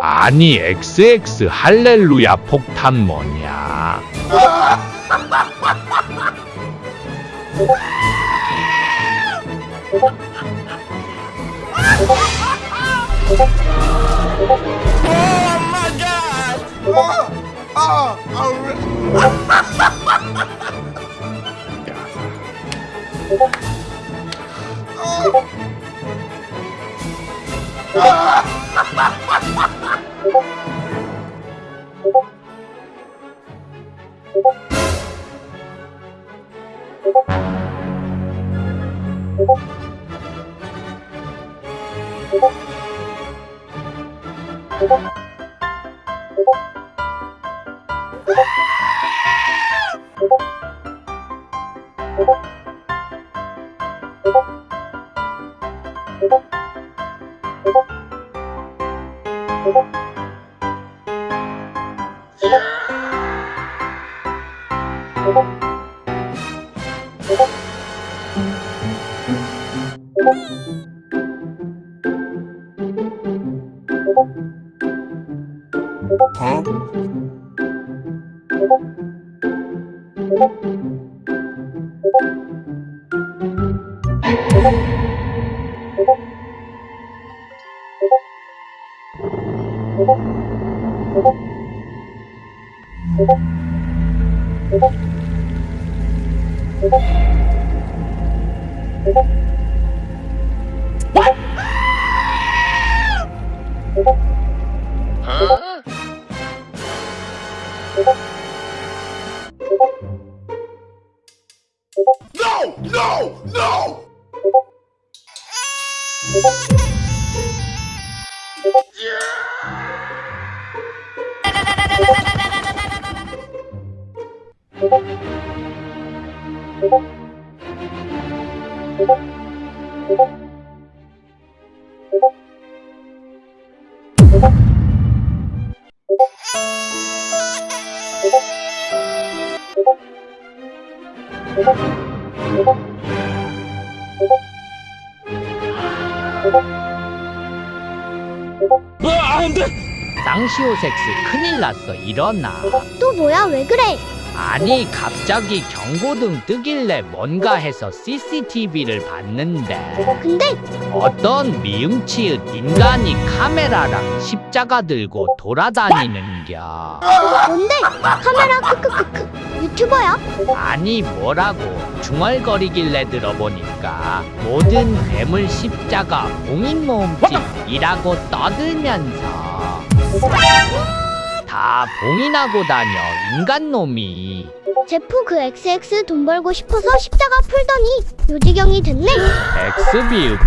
아니 XX 할렐루야 폭탄 뭐냐? Oh! 어? 쌍시오 섹스 큰일 났어. 일어나. 또 뭐야? 왜 그래? 아니 갑자기 경고등 뜨길래 뭔가 해서 CCTV를 봤는데. 근데 어떤 미음치읒 인간이 카메라랑 십자가 들고 돌아다니는겨. 뭔데? 카메라 크크크크. 유튜버야? 아니 뭐라고. 중얼거리길래 들어보니까 모든 괴물 십자가 봉인 모음집이라고 떠들면서 다 봉인하고 다녀 인간놈이. 제프 그 XX 돈 벌고 싶어서 십자가 풀더니 요지경이 됐네. 엑스비읍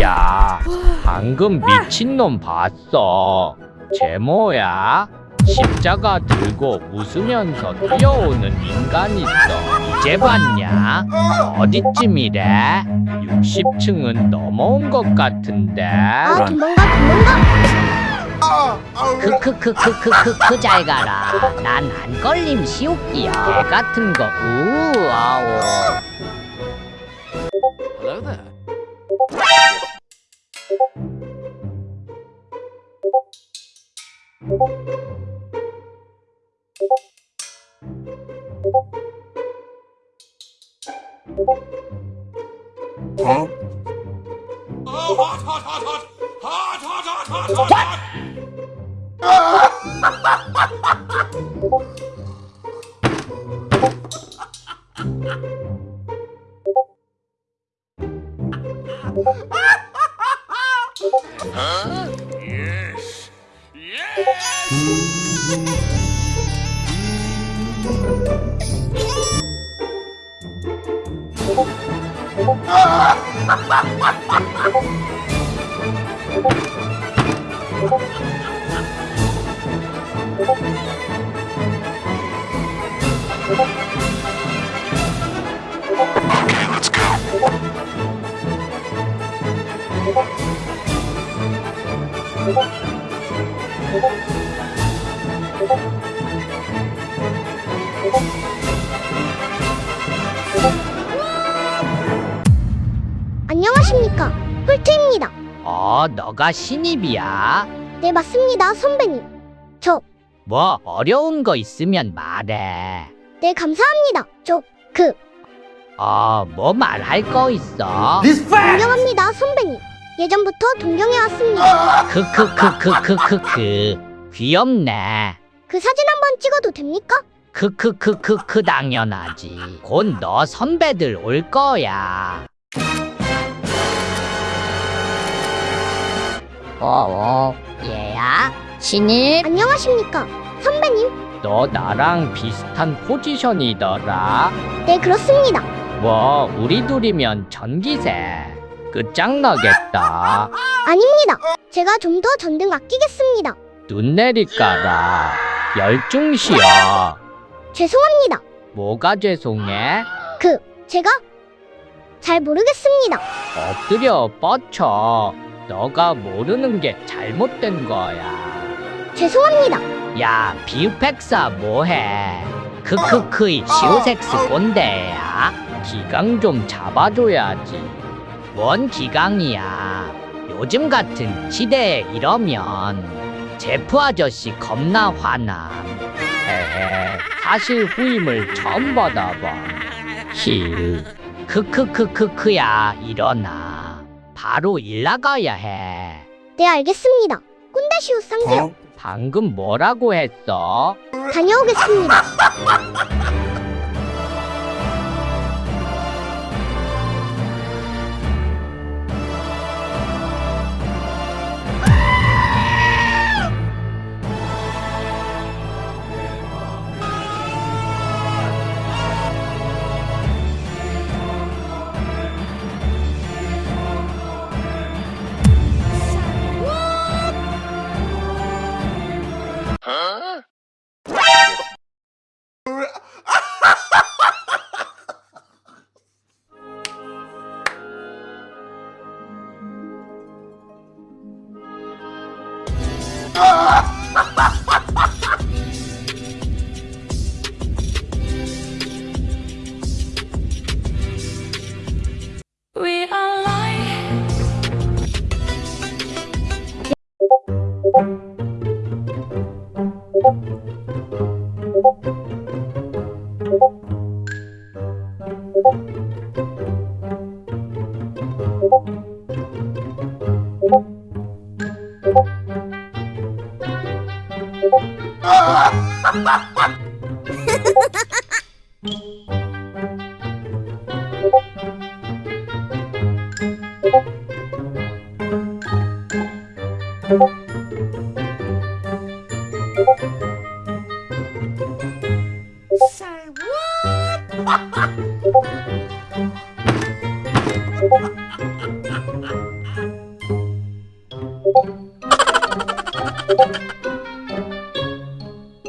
야 방금 미친놈 봤어. 제모야 십자가 들고 웃으면서 뛰어오는 인간 있어 이제 봤냐? 어디쯤이래? 60층은 넘어온 것 같은데. 아 도망가 도망가 크크크크크크크 잘 가라. 난 안 걸림 시옵기야 개 같은 거. 우아오 huh? Yes. Yes. Ah! 안녕하십니까 폴트입니다 어 너가 신입이야 네, 맞습니다, 선배님. 저, 뭐 어려운 거 있으면 말해. 네, 감사합니다. 저, 그, 어, 뭐 말할 거 있어? 존경합니다, 선배님. 예전부터 동경해 왔습니다. 크크크크크크크. 귀엽네. 그 사진 한번 찍어도 됩니까? 크크크크크 당연하지. 곧 너 선배들 올 거야. 어, 어, 얘야? 신입? 안녕하십니까, 선배님. 너 나랑 비슷한 포지션이더라. 네, 그렇습니다. 뭐, 우리 둘이면 전기세. 끝장나겠다. 아닙니다. 제가 좀 더 전등 아끼겠습니다. 눈 내리까라. 열중시여. 죄송합니다. 뭐가 죄송해? 그, 제가 잘 모르겠습니다. 엎드려 뻗쳐. 너가 모르는 게 잘못된 거야. 죄송합니다. 야, 비유팩사 뭐해? 크크크이 시오섹스 꼰대야. 기강 좀 잡아줘야지. 뭔 기강이야? 요즘 같은 시대에 이러면 제프 아저씨 겁나 화남. 헤헤, 사실 후임을 처음 받아봐. 힐. 크크크크크야, 일어나. 바로 일 나가야 해. 네, 알겠습니다. 꼰대시우 쌍재요. 방금 뭐라고 했어? 다녀오겠습니다. 야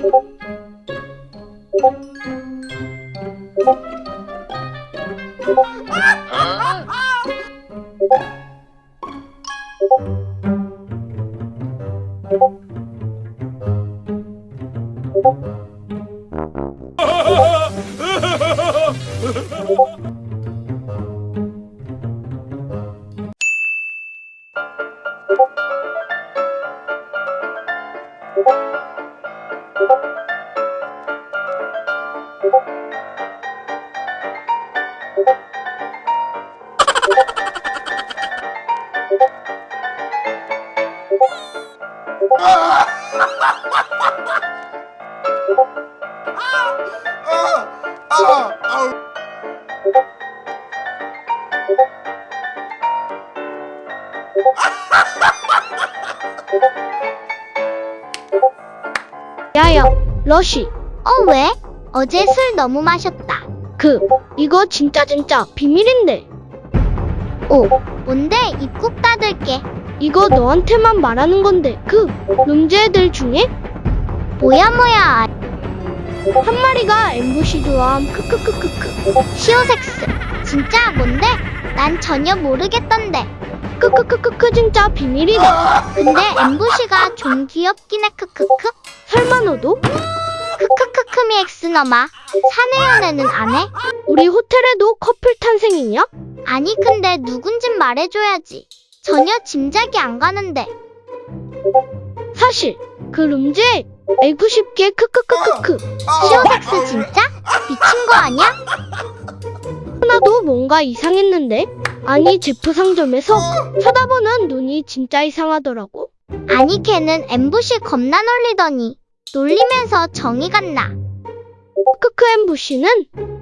야, 러쉬. 어, 왜? 어제 술 너무 마셨다. 그, 이거 진짜 진짜 비밀인데. 오, 뭔데? 입 꾹 닫을게. 이거 너한테만 말하는 건데, 그, 룸즈 애들 중에? 뭐야, 뭐야. 한 마리가 엠부시 좋아함, 크크크크크. 시오섹스. 진짜 뭔데? 난 전혀 모르겠던데. 크크크크크 진짜 비밀이다. 근데 엠부시가 좀 귀엽긴 해, 크크크. 설마 너도? 크크크크미 엑스너마 사내 연애는 안 해? 우리 호텔에도 커플 탄생이냐? 아니 근데 누군진 말해줘야지 전혀 짐작이 안 가는데 사실 그 룸즈에 알고 싶게 크크크크크 시오닥스 진짜? 미친 거 아니야? 하나도 뭔가 이상했는데 아니 제프 상점에서 쳐다보는 눈이 진짜 이상하더라고 아니 걔는 엠부시 겁나 놀리더니 놀리면서 정이 갔나? 크크 엠부시는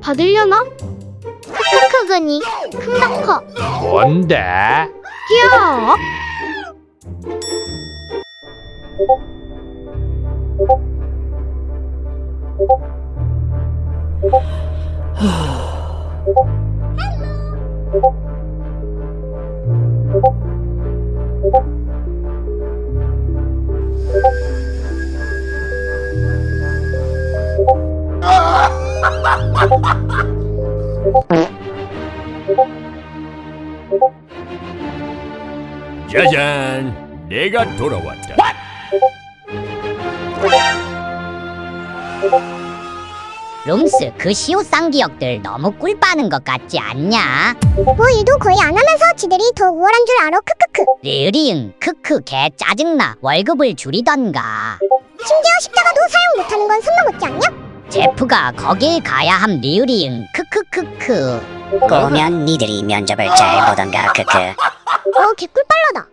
받으려나? 크크크그니 큰가 커. 뭔데? 귀여워 짜잔, 내가 돌아왔다. 룸스 그 시오 쌍 기억들 너무 꿀 빠는 것 같지 않냐? 뭐 일도 거의 안 하면서 지들이 더 우월한 줄 알아 크크크. 리으리응 크크 개 짜증나 월급을 줄이던가 심지어 십자가도 사용 못하는 건 선 넘었지 않냐? 제프가 거길 가야 함 리으리응 크크크크 꼬우면 니들이 면접을 잘 보던가 크크 어 개꿀 빨라다.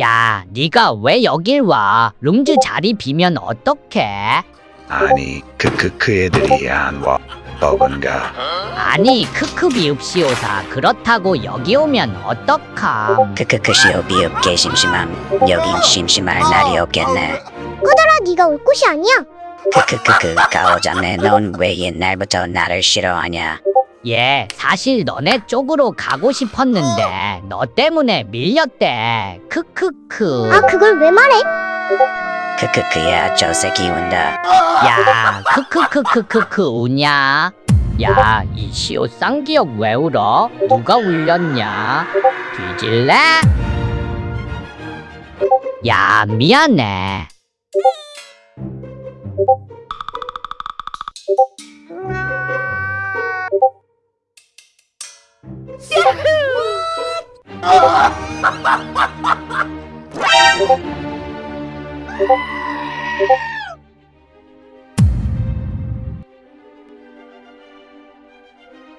야 네가 왜 여길 와 룸즈 자리 비면 어떡해? 아니 크크크 애들이 안와 버근가? 아니 크크 비읍시오사 그렇다고 여기 오면 어떡함? 크크크 시오 비읍 개 심심함. 여긴 심심할 날이 없겠네. 꺼져라 네가 올 곳이 아니야. 크크크크 가오잡네 넌 왜 옛날부터 나를 싫어하냐? 예 사실 너네 쪽으로 가고 싶었는데 너 때문에 밀렸대. 크크크. 아 그걸 왜 말해? 크크크야 저 새끼 운다. 야 크크크크크크 우냐? 야 이 시오 쌍기역 왜 울어? 누가 울렸냐? 뒤질래? 야 미안해 ここ。